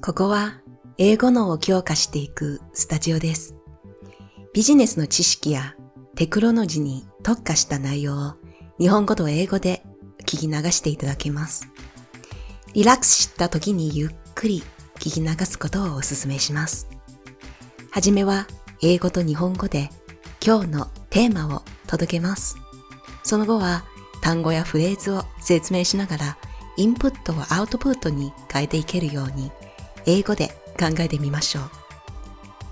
ここは英語脳を強化していくスタジオです。ビジネスの知識やテクノロジーに特化した内容を日本語と英語で聞き流していただけます。リラックスした時にゆっくり聞き流すことをお勧めします。はじめは英語と日本語で今日のテーマを届けます。その後は単語やフレーズを説明しながらインプットをアウトプットに変えていけるように英語で考えてみましょう。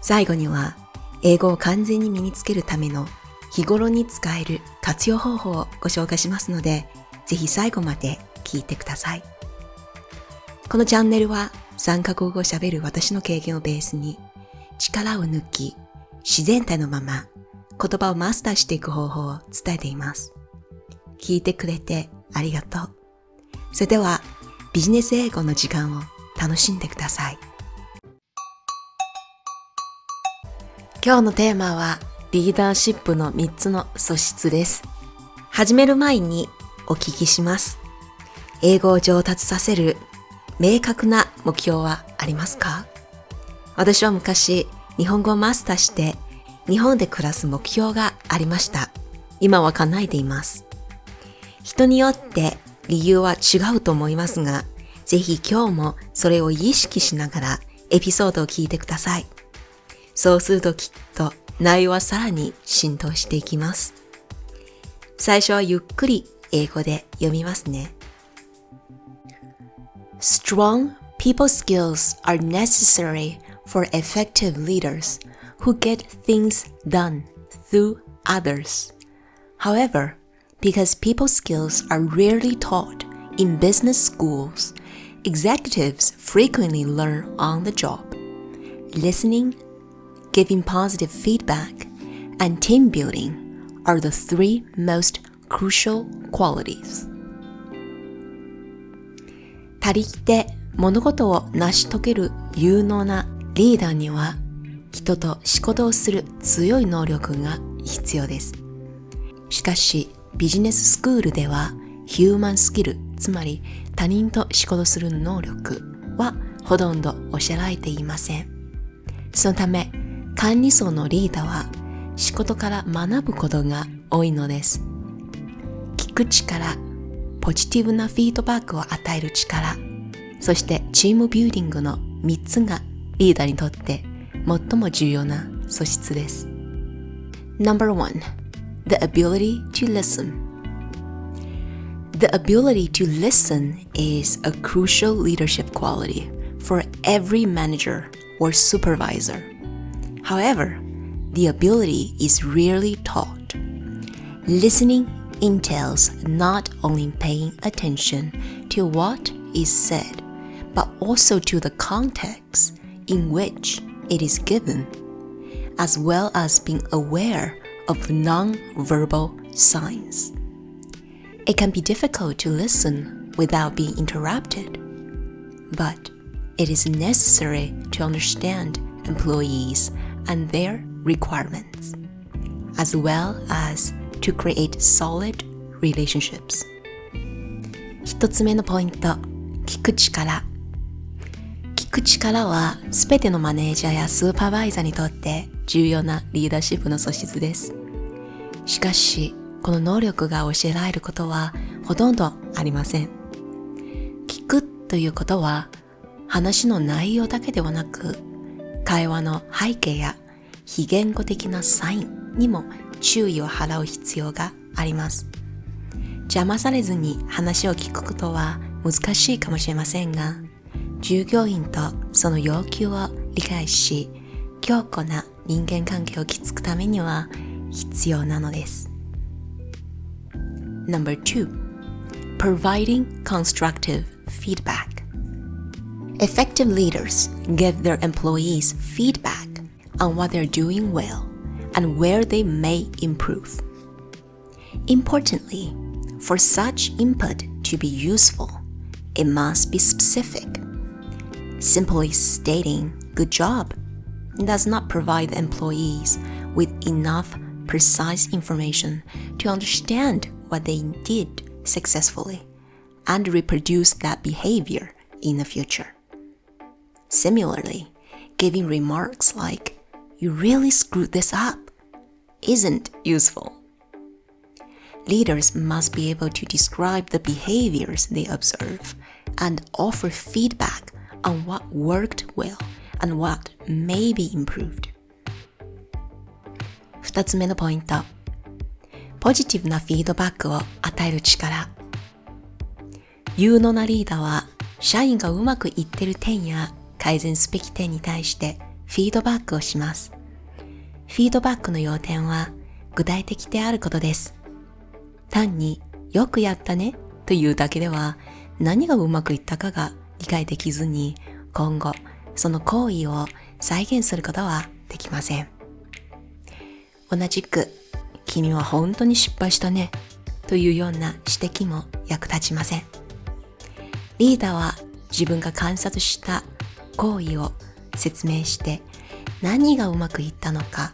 最後には英語を完全に身につけるための日頃に使える活用方法をご紹介しますので、ぜひ最後まで聞いてください。このチャンネルは3カ国語を喋る私の経験をベースに力を抜き自然体のまま言葉をマスターしていく方法を伝えています。聞いてくれてありがとう。それではビジネス英語の時間を楽しんでください。今日のテーマはリーダーシップの3つの素質です。始める前にお聞きします。英語を上達させる明確な目標はありますか？私は昔日本語をマスターして日本で暮らす目標がありました。今は叶えています。人によって理由は違うと思いますが、ぜひ今日もそれを意識しながらエピソードを聞いてください。そうするときっと内容はさらに浸透していきます。最初はゆっくり英語で読みますね。Strong people skills are necessary for effective leaders who get things done through others. However, because people skills are rarely taught in business schools, executives frequently learn on the job. Listening, giving positive feedback, and team building are the three most crucial qualities. 他力で物事を成し遂げる有能なリーダーには人と仕事をする強い能力が必要です。しかしビジネススクールではヒューマンスキル、つまり他人と仕事する能力はほとんど教えられていません。そのため管理層のリーダーは仕事から学ぶことが多いのです。聞く力、ポジティブなフィードバックを与える力、そしてチームビューディングの3つがリーダーにとって最も重要な素質です。No.1 The ability to listen The ability to listen is a crucial leadership quality for every manager or supervisor. However, the ability is rarely taught. Listening entails not only paying attention to what is said, but also to the context in which it is given, as well as being aware of non-verbal signs. It can be difficult to listen without being interrupted, but it is necessary to understand employees and their requirements, as well as to create solid relationships. 一つ目のポイント、聞く力。聞く力はすべてのマネージャーやスーパーバイザーにとって重要なリーダーシップの素質です。しかし、 この能力が教えられることはほとんどありません。聞くということは話の内容だけではなく、会話の背景や非言語的なサインにも注意を払う必要があります。邪魔されずに話を聞くことは難しいかもしれませんが、従業員とその要求を理解し、強固な人間関係を築くためには必要なのです。Number two, providing constructive feedback. Effective leaders give their employees feedback on what they're doing well and where they may improve. Importantly, for such input to be useful, it must be specific. Simply stating good job does not provide employees with enough precise information to understand what they did successfully and reproduce that behavior in the future. Similarly, giving remarks like, You really screwed this up, isn't useful. Leaders must be able to describe the behaviors they observe and offer feedback on what worked well and what may be improved. 2つ目のポイント。 ポジティブなフィードバックを与える力。有能なリーダーは、社員がうまくいってる点や改善すべき点に対してフィードバックをします。フィードバックの要点は具体的であることです。単によくやったねというだけでは何がうまくいったかが理解できずに今後その行為を再現することはできません。同じく君は本当に失敗したねというような指摘も役立ちません。リーダーは自分が観察した行為を説明して何がうまくいったのか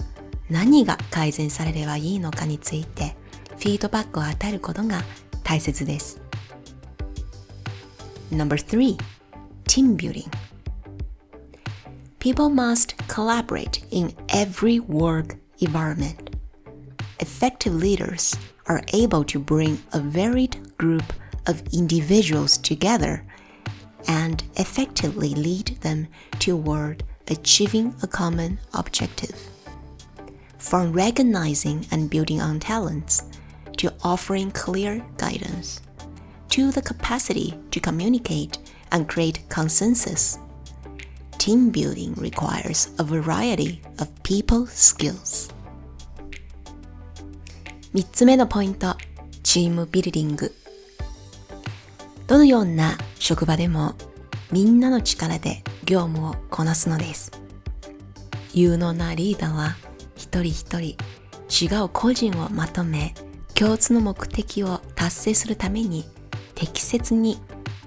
何が改善されればいいのかについてフィードバックを与えることが大切です。No.3 Team Building People must collaborate in every work environment. Effective leaders are able to bring a varied group of individuals together and effectively lead them toward achieving a common objective. From recognizing and building on talents to offering clear guidance, to the capacity to communicate and create consensus. Team building requires a variety of people skills. 3つ目のポイント、チームビルディング。どのような職場でもみんなの力で業務をこなすのです。有能なリーダーは一人一人違う個人をまとめ共通の目的を達成するために適切に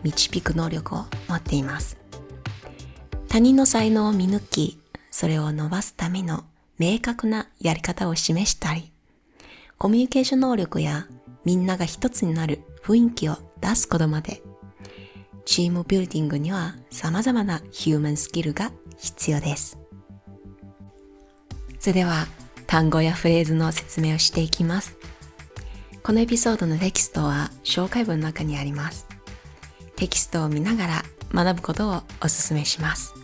導く能力を持っています。他人の才能を見抜き、それを伸ばすための明確なやり方を示したり、コミュニケーション能力やみんなが一つになる雰囲気を出すことまで、チームビルディングには様々なヒューマンスキルが必要です。それでは単語やフレーズの説明をしていきます。このエピソードのテキストは紹介文の中にあります。テキストを見ながら学ぶことをお勧めします。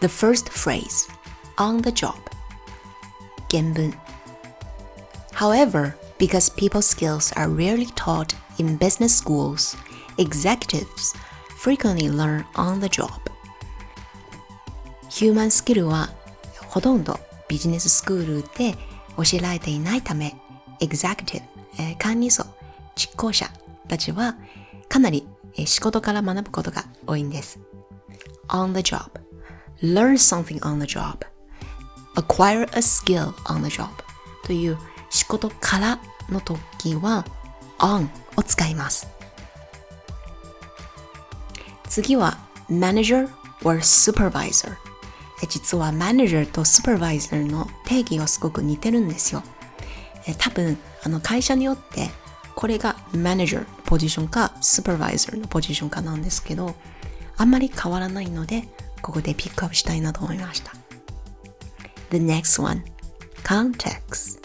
The first phrase, on the job 原文 However, because people skills are rarely taught in business schools, executives frequently learn on the job. Human skill はほとんどビジネススクールで教えられていないため、executive、管理層、実行者たちはかなり仕事から学ぶことが多いんです。on the job, learn something on the job, acquire a skill on the job という仕事からの時は on を使います。次は manager or supervisor 実はマネージャーとスーパーバイザーの定義がすごく似てるんですよ。多分あの会社によってこれがマネージャーのポジションかスーパーバイザーのポジションかなんですけどあんまり変わらないのでここでピックアップしたいなと思いました The next one context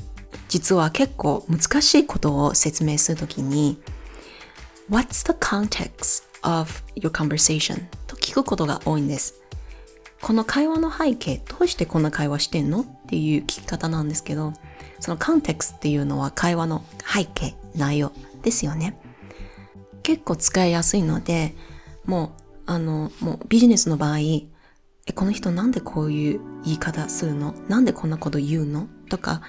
実は結構難しいことを説明するときに What's the context of your conversation? と聞くことが多いんですこの会話の背景どうしてこんな会話してんのっていう聞き方なんですけどそのコンテクスっていうのは会話の背景、内容ですよね。結構使いやすいので、もう、あの、もうビジネスの場合、え、この人なんでこういう言い方するの？なんでこんなこと言うの？とか、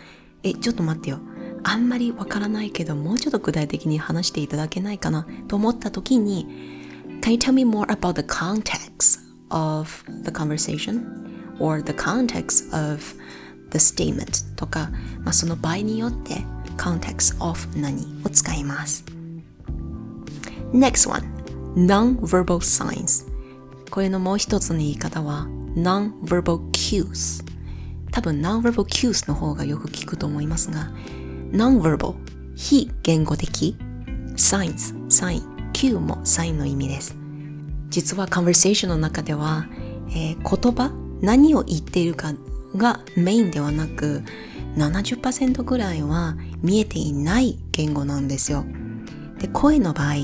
え、ちょっと待ってよ。あんまりわからないけど、もうちょっと具体的に話していただけないかなと思った時に、Can you tell me more about the context of the conversation or the context of the statement とか、まあ、その場合によって context of 何を使います。Next one non-verbal signs これのもう一つの言い方は non-verbal cues 多分 non-verbal cues の方がよく聞くと思いますが non-verbal 非言語的 signs サイン cue もサインの意味です実は conversation の中では、えー、言葉、何を言っているかがメインではなく、70%ぐらいは見えていない言語なんですよ。で、声の場合、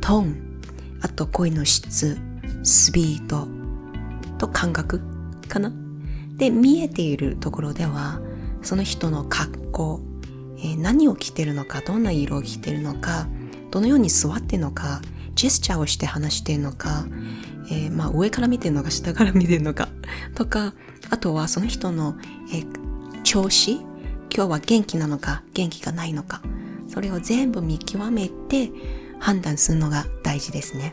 トーン、あと声の質、スピードと感覚かな？で、見えているところでは、その人の格好、えー、何を着てるのか、どんな色を着てるのか、どのように座ってるのか、ジェスチャーをして話してるのか、えー、まあ上から見てるのか下から見てるのかとか、あとはその人の、えー、調子、今日は元気なのか元気がないのか、それを全部見極めて判断するのが大事ですね。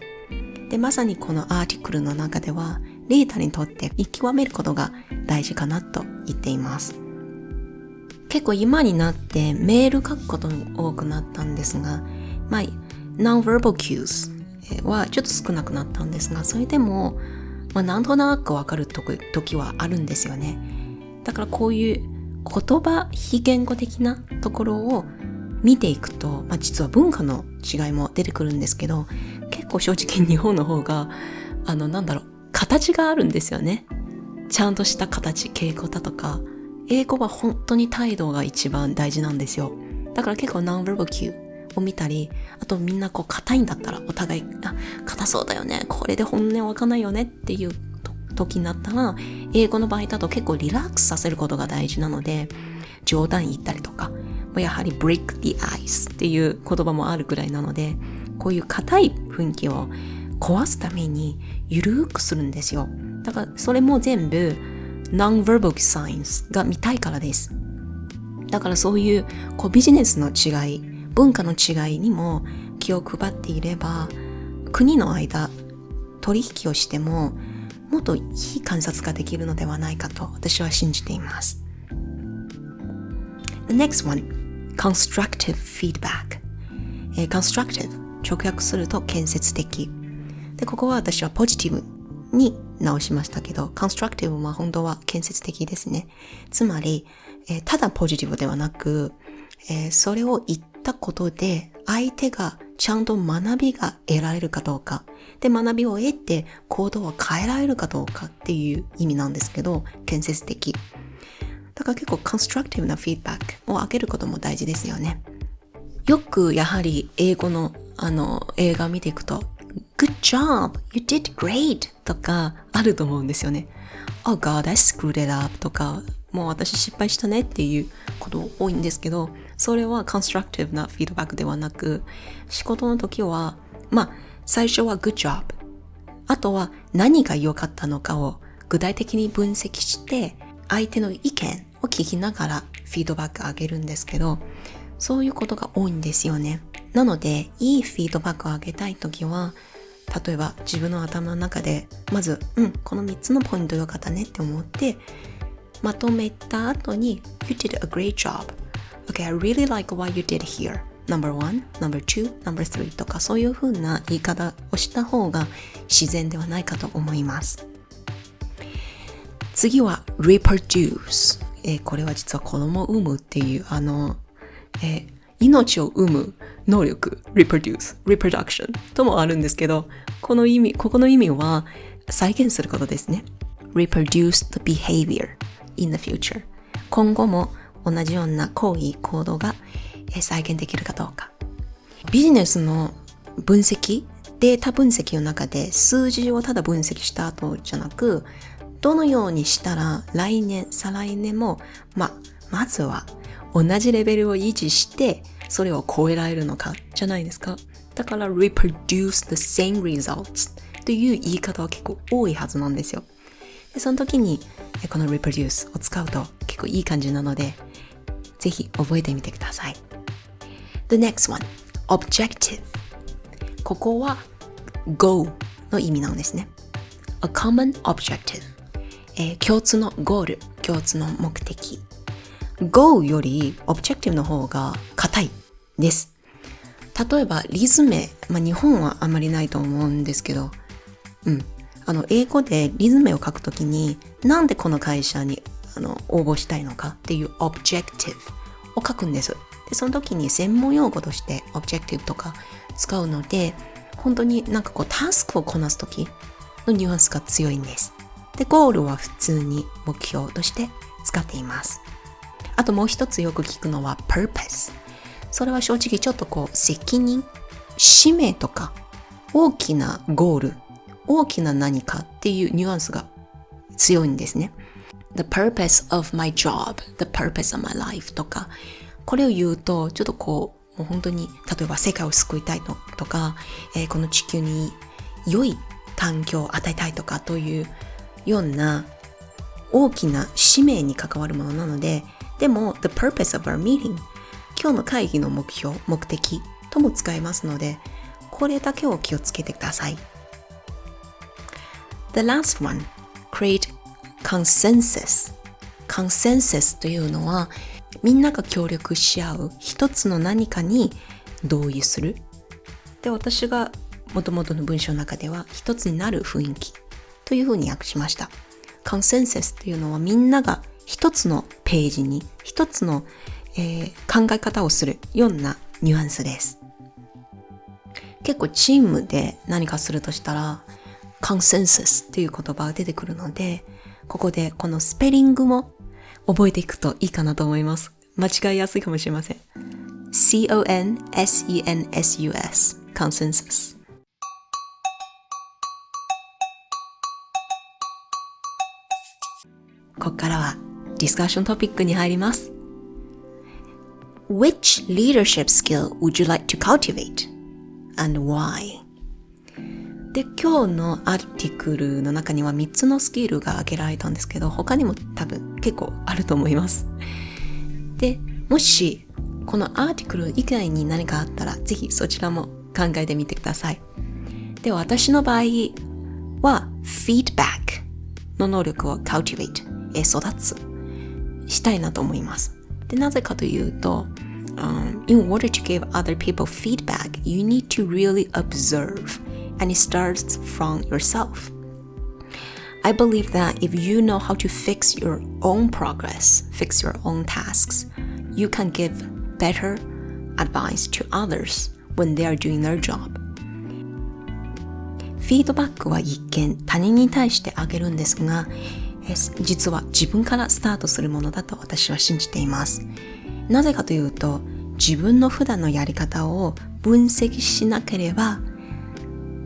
で、まさにこのアーティクルの中では、リーダーにとって見極めることが大事かなと言っています。結構今になってメール書くことも多くなったんですが、まあ、non-verbal cues はちょっと少なくなったんですが、それでも、まあ、なんとなくわかる時はあるんですよね。だからこういう言葉、非言語的なところを見ていくと、まあ、実は文化の違いも出てくるんですけど、結構正直日本の方が、あの、なんだろう、形があるんですよね。ちゃんとした形、稽古だとか、英語は本当に態度が一番大事なんですよ。だから結構ナンバルブキューを見たり、あとみんなこう硬いんだったらお互い、あ、硬そうだよね。これで本音わかんないよねっていう時になったら、英語の場合だと結構リラックスさせることが大事なので、冗談言ったりとか、やはり break the ice っていう言葉もあるくらいなので、こういう硬い雰囲気を壊すためにゆるくするんですよ。だからそれも全部 non-verbal signs が見たいからです。だからそういうこうビジネスの違い、文化の違いにも気を配っていれば国の間取引をしてももっといい観察ができるのではないかと私は信じています。The next one, constructive feedback. え、constructive 直訳すると建設的。で、ここは私はポジティブに直しましたけど、constructive は本当は建設的ですね。つまり、えー、ただポジティブではなく、えー、それを言ったことで相手がちゃんと学びが得られるかどうか。で、学びを得て行動を変えられるかどうかっていう意味なんですけど、建設的。だから結構コンストラクティブなフィードバックを上げることも大事ですよね。よくやはり英語のあの映画見ていくと Good job! You did great! とかあると思うんですよね。Oh God, I screwed it up! とかもう私失敗したねっていうこと多いんですけど、それはコンストラクティブなフィードバックではなく、仕事の時は、まあ、最初は good job。あとは何が良かったのかを具体的に分析して、相手の意見を聞きながらフィードバックあげるんですけど、そういうことが多いんですよね。なので、いいフィードバックをあげたいときは、例えば自分の頭の中で、まず、うん、この3つのポイント良かったねって思って、まとめた後に You did a great job. Okay, I really like what you did here. Number one, number two, number three. とかそういう風な言い方をした方が自然ではないかと思います。次は reproduce、えー、これは実は子供を産むっていうあの、えー、命を産む能力 reproduce, reproduction ともあるんですけどこの意味、ここの意味は再現することですね。reproduce the behavior in the future 今後も同じような行為行動が再現できるかどうか。ビジネスの分析データ分析の中で数字をただ分析した後じゃなくどのようにしたら来年再来年もままずは同じレベルを維持してそれを超えられるのか？じゃないですかだから reproduce the same results という言い方は結構多いはずなんですよでその時にこの reproduce を使うと結構いい感じなので、ぜひ覚えてみてください。The next one, objective. ここは go の意味なんですね。A common objective、えー、共通のゴール、共通の目的。Go より objective の方が硬いです。例えばリズム、まあ、日本はあまりないと思うんですけど、うん、あの、英語でリズムを書くときに、なんでこの会社にあの応募したいのかっていう objective を書くんです。で、その時に専門用語として objective とか使うので、本当になんかこうタスクをこなすときのニュアンスが強いんです。で、ゴールは普通に目標として使っています。あともう一つよく聞くのは purpose。それは正直ちょっとこう責任、使命とか大きなゴール、大きな何かっていうニュアンスが強いんですね。the purpose of my job, the purpose of my life とか、これを言うとちょっとこう、もう本当に例えば世界を救いたいのとか、えー、この地球に良い環境を与えたいとかというような大きな使命に関わるものなので、でも、the purpose of our meeting 今日の会議の目標、目的とも使えますので、これだけを気をつけてください。The last one, create consensus. consensus というのは、みんなが協力し合う一つの何かに同意する。で、私が元々の文章の中では一つになる雰囲気というふうに訳しました。コンセンサスというのはみんなが一つのページに一つの、えー、考え方をするようなニュアンスです。結構チームで何かするとしたらコンセンサスという言葉が出てくるのでここでこのスペリングも覚えていくといいかなと思います。間違いやすいかもしれません。C-O-N-S-E-N-S-U-S consensus ここからはディスカッショントピックに入ります。Which leadership skill would you like to cultivate? And why? で、今日のアーティクルの中には3つのスキルが挙げられたんですけど、他にも多分結構あると思います。で、もし、このアーティクル以外に何かあったら、ぜひそちらも考えてみてください。で、私の場合は、feedback の能力を cultivate、育つ、したいなと思います。で、なぜかというと、um, in order to give other people feedback, you need to really observe and it starts from yourself. I believe that if you know how to fix your own progress, fix your own tasks, you can give better advice to others when they are doing their job. フィードバックは一見他人に対してあげるんですが、 実は自分からスタートするものだと私は信じています。なぜかというと、自分の普段のやり方を分析しなければ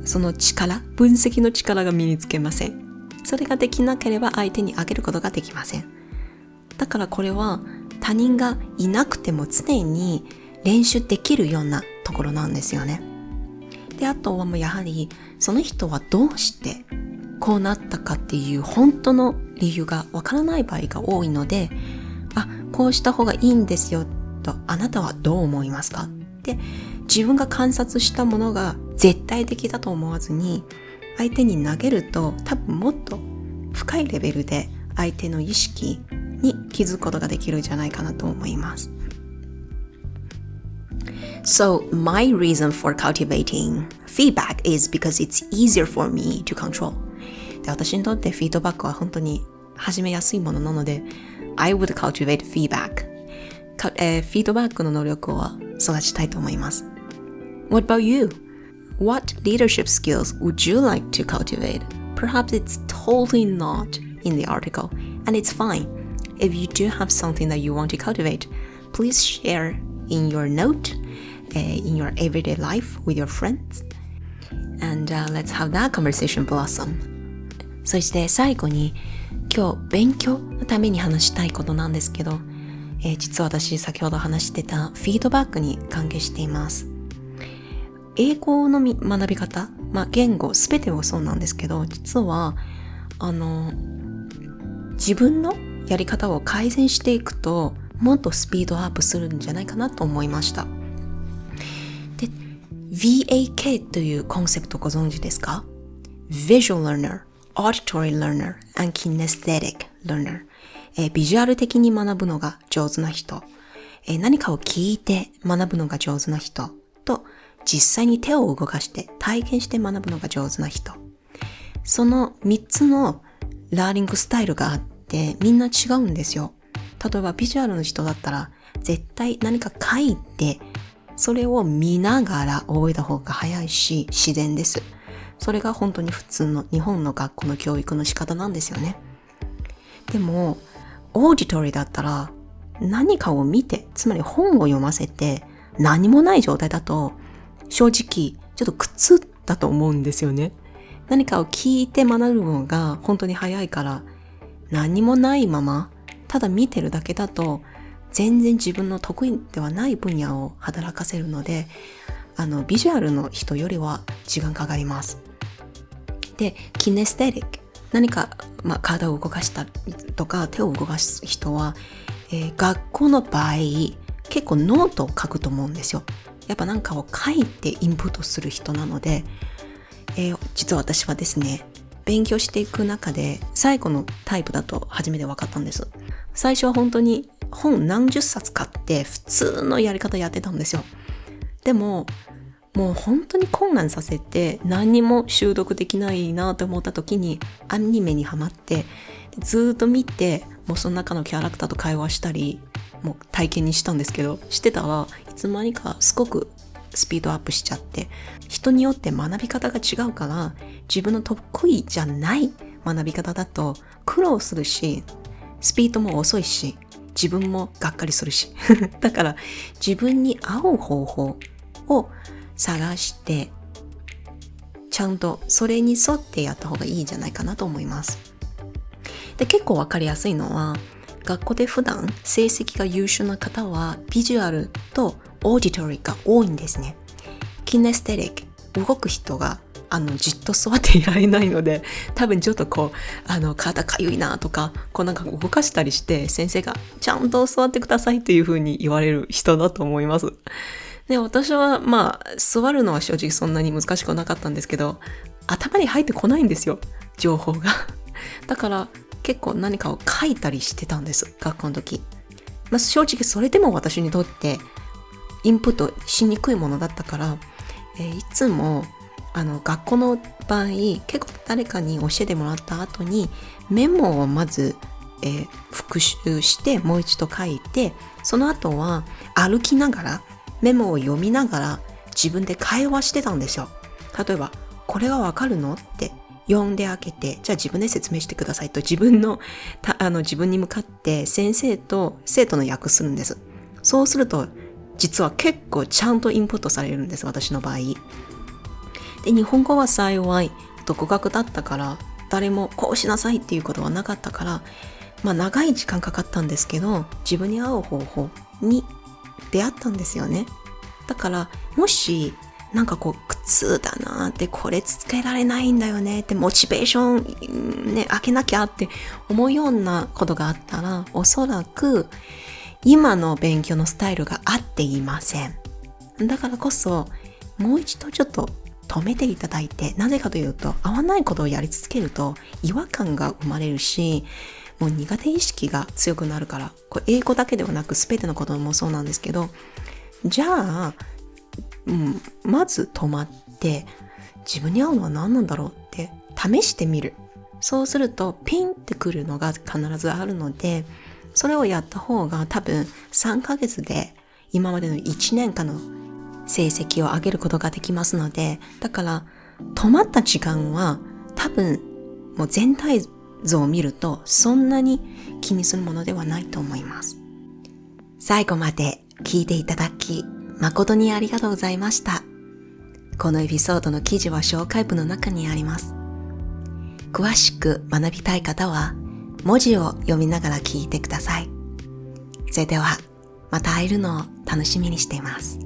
その力、分析の力が身につけません。それができなければ相手にあげることができません。だからこれは他人がいなくても常に練習できるようなところなんですよね。で、あとはもうやはりその人はどうしてこうなったかっていう本当の理由がわからない場合が多いので、あ、こうした方がいいんですよとあなたはどう思いますか？って自分が観察したものが絶対的だと思わずに相手に投げると多分もっと深いレベルで相手の意識に気づくことができるんじゃないかなと思います。So, my reason for cultivating feedback is because it's easier for me to control. で私にとってフィードバックは本当に始めやすいものなので、I would cultivate feedback. えー、フィードバックの能力を育ちたいと思います。What about you? What leadership skills would you like to cultivate? Perhaps it's totally not in the article, and it's fine. If you do have something that you want to cultivate, please share in your note, uh, in your everyday life with your friends. And uh, let's have that conversation blossom. そして最後に今日勉強のために話したいことなんですけど、えー、実は私先ほど話してたフィードバックに関係しています。英語の学び方、まあ、言語すべてはそうなんですけど、実は、あの、自分のやり方を改善していくと、もっとスピードアップするんじゃないかなと思いました。で、VAK というコンセプトご存知ですか ?Visual Learner, Auditory Learner, and Kinesthetic Learner、えー、ビジュアル的に学ぶのが上手な人、えー、何かを聞いて学ぶのが上手な人と、実際に手を動かして体験して学ぶのが上手な人。その3つのラーニングスタイルがあってみんな違うんですよ。例えばビジュアルの人だったら絶対何か書いてそれを見ながら覚えた方が早いし自然です。それが本当に普通の日本の学校の教育の仕方なんですよね。でも、オーディトリーだったら何かを見て、つまり本を読ませて何もない状態だと正直ちょっと苦痛だと思うんですよね。何かを聞いて学ぶのが本当に早いから何もないままただ見てるだけだと全然自分の得意ではない分野を働かせるのであのビジュアルの人よりは時間かかります。で、 kinesthetic。何か、まあ、体を動かしたとか手を動かす人は、えー、学校の場合結構ノートを書くと思うんですよ。やっぱ何かを書いてインプットする人なので、えー、実は私はですね、勉強していく中で最後のタイプだと初めて分かったんです。最初は本当に本何十冊買って普通のやり方やってたんですよ。でも、もう本当に困難させて何にも習得できないなと思った時にアニメにハマってずっと見てもうその中のキャラクターと会話したりもう体験にしたんですけどしてたらいつの間にかすごくスピードアップしちゃって人によって学び方が違うから自分の得意じゃない学び方だと苦労するしスピードも遅いし自分もがっかりするし。だから自分に合う方法を探してちゃんとそれに沿ってやった方がいいんじゃないかなと思いますで結構わかりやすいのは学校で普段成績が優秀な方はビジュアルとオーディトリーが多いんですね。キネステリック、動く人があのじっと座っていられないので多分ちょっとこうあの体かゆいなとかこうなんか動かしたりして先生がちゃんと座ってくださいというふうに言われる人だと思います。で私はまあ座るのは正直そんなに難しくなかったんですけど頭に入ってこないんですよ情報が。だから結構何かを書いたりしてたんです学校の時。まあ、正直それでも私にとってインプットしにくいものだったから、えー、いつもあの学校の場合結構誰かに教えてもらった後にメモをまず、えー、復習してもう一度書いてその後は歩きながらメモを読みながら自分で会話してたんですよ。例えば、これがわかるのって読んで開けて、じゃあ自分で説明してくださいと自分の、あの自分に向かって先生と生徒の訳するんです。そうすると実は結構ちゃんとインプットされるんです、私の場合。で、日本語は幸い、独学だったから、誰もこうしなさいっていうことはなかったから、まあ長い時間かかったんですけど、自分に合う方法に出会ったんですよね。だから、もし、なんかこう、苦痛だなって、これつけられないんだよねって、モチベーションね、開けなきゃって思うようなことがあったら、おそらく、今の勉強のスタイルが合っていません。だからこそ、もう一度ちょっと止めていただいて、なぜかというと、合わないことをやり続けると違和感が生まれるし、もう苦手意識が強くなるから、これ英語だけではなく全てのこともそうなんですけど、じゃあ、うん、まず止まって、自分に合うのは何なんだろうって試してみる。そうするとピンってくるのが必ずあるので、それをやった方が多分3ヶ月で今までの1年間の成績を上げることができますので、だから止まった時間は多分もう全体像を見るとそんなに気にするものではないと思います。最後まで聞いていただき誠にありがとうございました。このエピソードの記事は紹介文の中にあります。詳しく学びたい方は文字を読みながら聞いてください。それでは、また会えるのを楽しみにしています。